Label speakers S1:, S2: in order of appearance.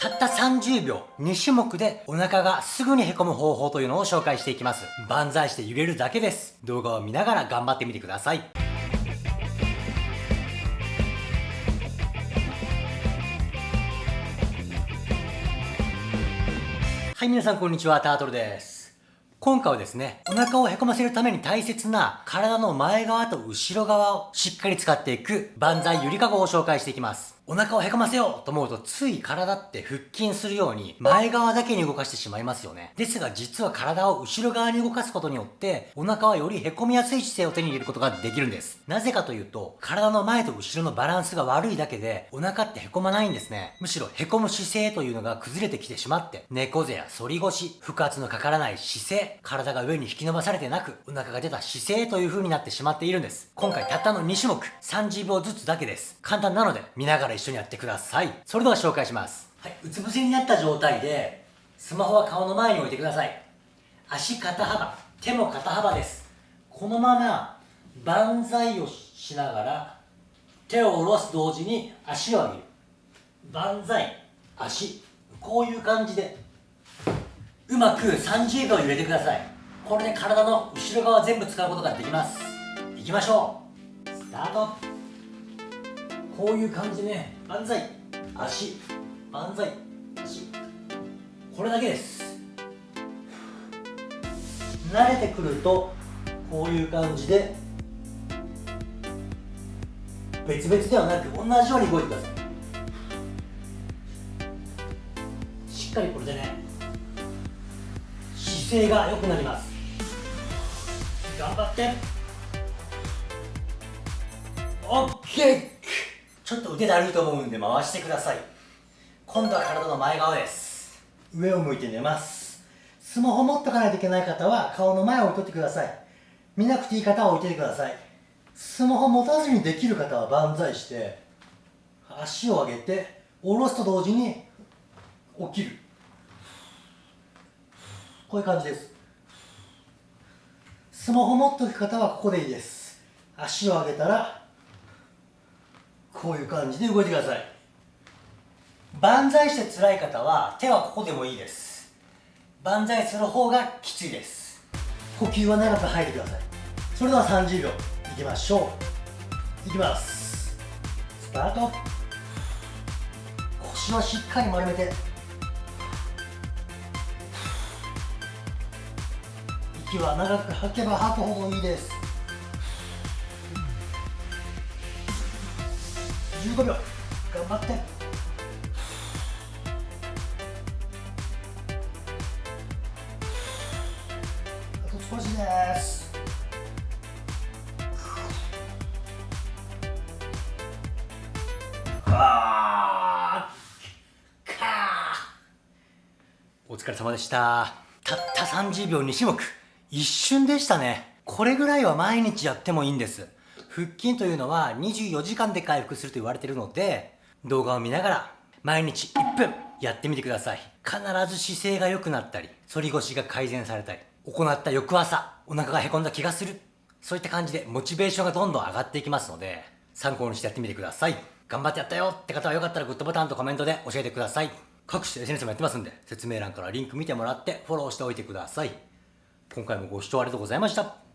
S1: たった30秒、2種目でお腹がすぐにへこむ方法というのを紹介していきます。万歳して揺れるだけです。動画を見ながら頑張ってみてください。はい、皆さんこんにちは、タートルです。今回はですね、お腹をへこませるために大切な体の前側と後ろ側をしっかり使っていく万歳ゆりかごを紹介していきます。お腹をへこませようと思うとつい体って腹筋するように前側だけに動かしてしまいますよね。ですが実は体を後ろ側に動かすことによってお腹はよりへこみやすい姿勢を手に入れることができるんです。なぜかというと体の前と後ろのバランスが悪いだけでお腹ってへこまないんですね。むしろへこむ姿勢というのが崩れてきてしまって猫背や反り腰、腹圧のかからない姿勢、体が上に引き伸ばされてなくお腹が出た姿勢という風になってしまっているんです。今回たったの2種目30秒ずつだけです。簡単なので見ながら一緒にやってください。それでは紹介します。はい。うつ伏せになった状態で、スマホは顔の前に置いてください。足肩幅、手も肩幅です。このまま、万歳をしながら、手を下ろす同時に足を上げる。万歳、足。こういう感じで、うまく30秒揺れてください。これで体の後ろ側全部使うことができます。いきましょう。スタート。こういう感じね。万歳。足。万歳。足。これだけです。慣れてくるとこういう感じで別々ではなく同じように動いてください。しっかりこれでね姿勢が良くなります。頑張って。OK ちょっと腕だるいと思うんで回してください。今度は体の前側です。上を向いて寝ます。スマホ持っとかないといけない方は顔の前を置いとってください。見なくていい方は置いててください。スマホ持たずにできる方は万歳して足を上げて下ろすと同時に起きる。こういう感じです。スマホ持っとく方はここでいいです。足を上げたらこういう感じで動いてください。万歳して辛い方は手はここでもいいです。万歳する方がきついです。呼吸は長く吐いてください。それでは30秒いきましょう。いきます。スタート。腰はしっかり丸めて。息は長く吐けば吐くほどいいです。15秒。頑張って。あと少しです。お疲れ様でした。たった30秒2種目。一瞬でしたね。これぐらいは毎日やってもいいんです。腹筋というのは24時間で回復すると言われているので、動画を見ながら毎日1分やってみてください。必ず姿勢が良くなったり、反り腰が改善されたり、行った翌朝、お腹がへこんだ気がする。そういった感じでモチベーションがどんどん上がっていきますので、参考にしてやってみてください。頑張ってやったよって方はよかったらグッドボタンとコメントで教えてください。各種 SNS もやってますんで、説明欄からリンク見てもらってフォローしておいてください。今回もご視聴ありがとうございました。